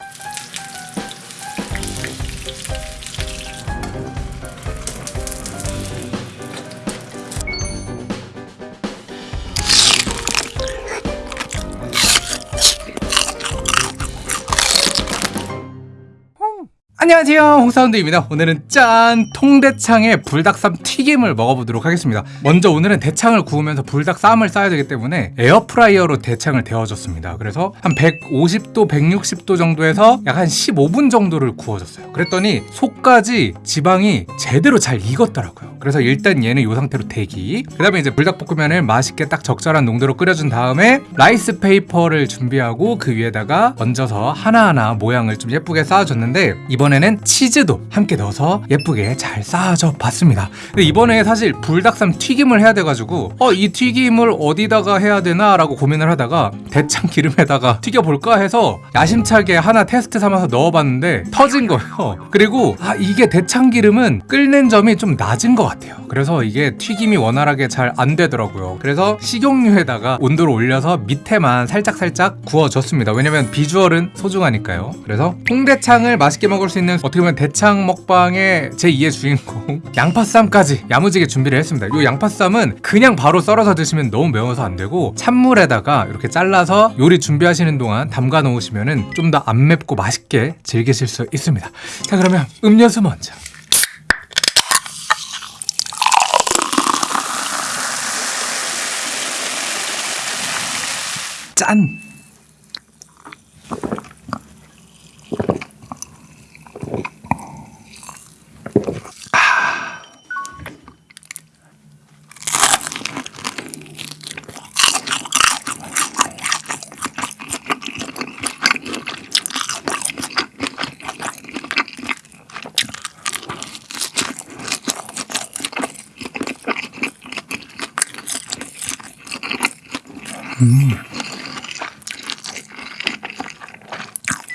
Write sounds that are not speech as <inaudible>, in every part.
you 안녕하세요. 홍사운드입니다. 오늘은 짠 통대창의 불닭쌈 튀김을 먹어보도록 하겠습니다. 먼저 오늘은 대창을 구우면서 불닭쌈을 싸야 되기 때문에 에어프라이어로 대창을 데워줬습니다. 그래서 한 150도 160도 정도에서 약 한 15분 정도를 구워줬어요. 그랬더니 속까지 지방이 제대로 잘 익었더라고요. 그래서 일단 얘는 이 상태로 대기. 그 다음에 이제 불닭볶음면을 맛있게 딱 적절한 농도로 끓여준 다음에 라이스 페이퍼를 준비하고 그 위에다가 얹어서 하나하나 모양을 좀 예쁘게 싸줬는데 이번에 는 치즈도 함께 넣어서 예쁘게 잘 싸줘 봤습니다. 근데 이번에 사실 불닭쌈 튀김을 해야 돼가지고 어 이 튀김을 어디다가 해야 되나 라고 고민을 하다가 대창 기름에다가 <laughs> 튀겨볼까 해서 야심차게 하나 테스트 삼아서 넣어봤는데 터진 거예요. <laughs> 그리고 아 이게 대창 기름은 끓는 점이 좀 낮은 것 같아요. 그래서 이게 튀김이 원활하게 잘 안 되더라고요. 그래서 식용유에다가 온도를 올려서 밑에만 살짝살짝 구워줬습니다. 왜냐면 비주얼은 소중하니까요. 그래서 홍대창을 맛있게 먹을 수 있는 어떻게 보면 대창 먹방의 제2의 주인공 <laughs> 양파쌈까지 야무지게 준비를 했습니다. 이 양파쌈은 그냥 바로 썰어서 드시면 너무 매워서 안 되고 찬물에다가 이렇게 잘라서 요리 준비하시는 동안 담가 놓으시면 좀 더 안 맵고 맛있게 즐기실 수 있습니다. 자 그러면 음료수 먼저. 짠!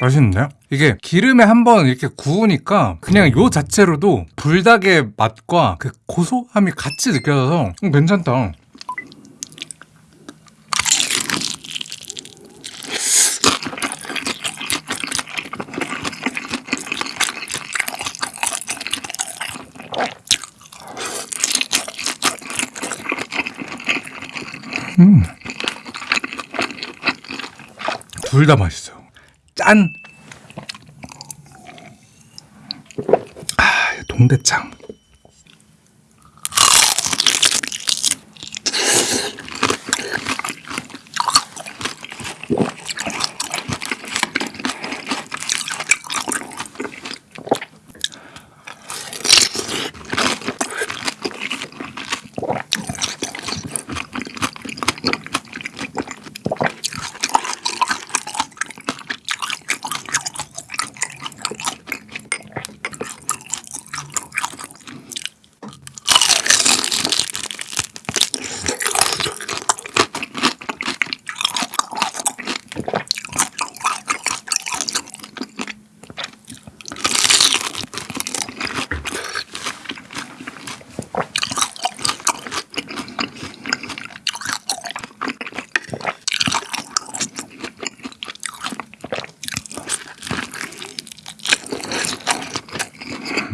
맛있는데요? 이게 기름에 한번 이렇게 구우니까 그냥 요 자체로도 불닭의 맛과 그 고소함이 같이 느껴져서 음, 괜찮다. 음. 둘 다 맛있어요. 짠! 아, 동대창.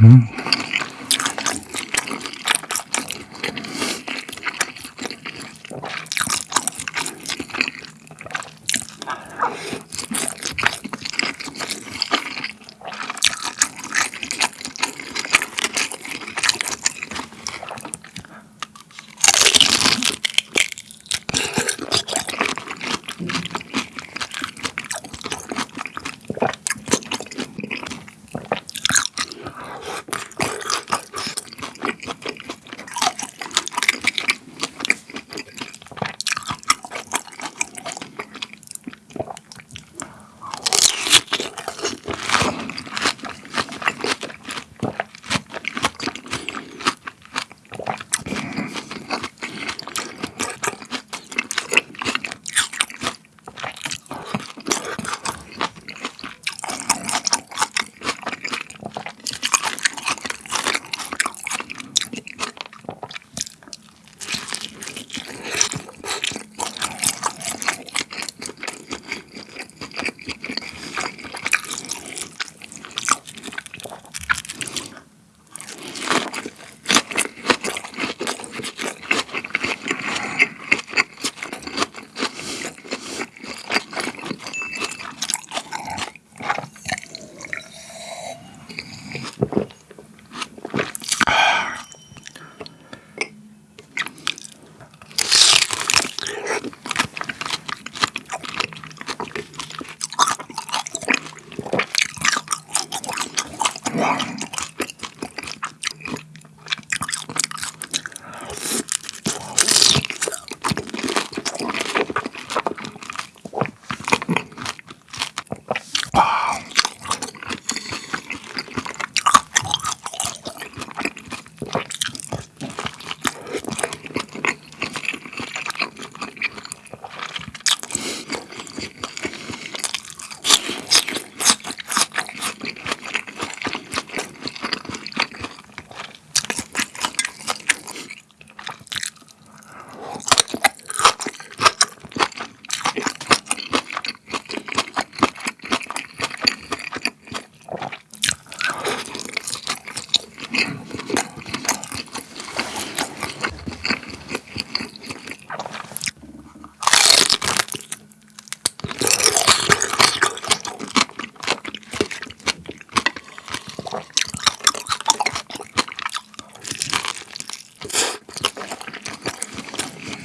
Mm-hmm.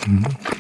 嗯。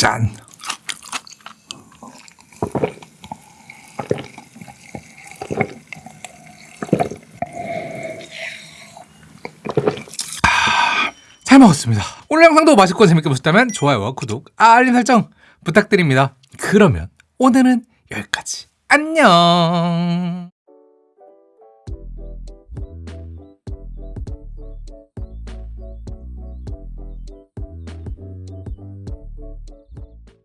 짠. 아, 잘 먹었습니다. 오늘 영상도 맛있고 재밌게 보셨다면 좋아요와 구독, 알림 설정 부탁드립니다. 그러면 오늘은 여기까지. 안녕.